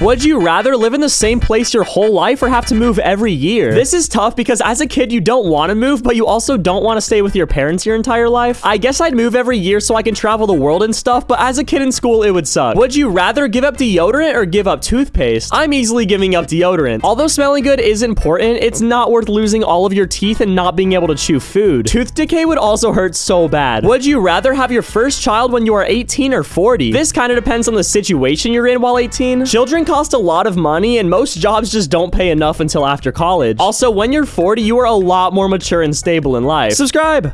Would you rather live in the same place your whole life or have to move every year? This is tough because as a kid, you don't want to move, but you also don't want to stay with your parents your entire life. I guess I'd move every year so I can travel the world and stuff, but as a kid in school, it would suck. Would you rather give up deodorant or give up toothpaste? I'm easily giving up deodorant. Although smelling good is important, it's not worth losing all of your teeth and not being able to chew food. Tooth decay would also hurt so bad. Would you rather have your first child when you are 18 or 40? This kind of depends on the situation you're in while 18. Children cost a lot of money and most jobs just don't pay enough until after college. Also, when you're 40, you are a lot more mature and stable in life. Subscribe!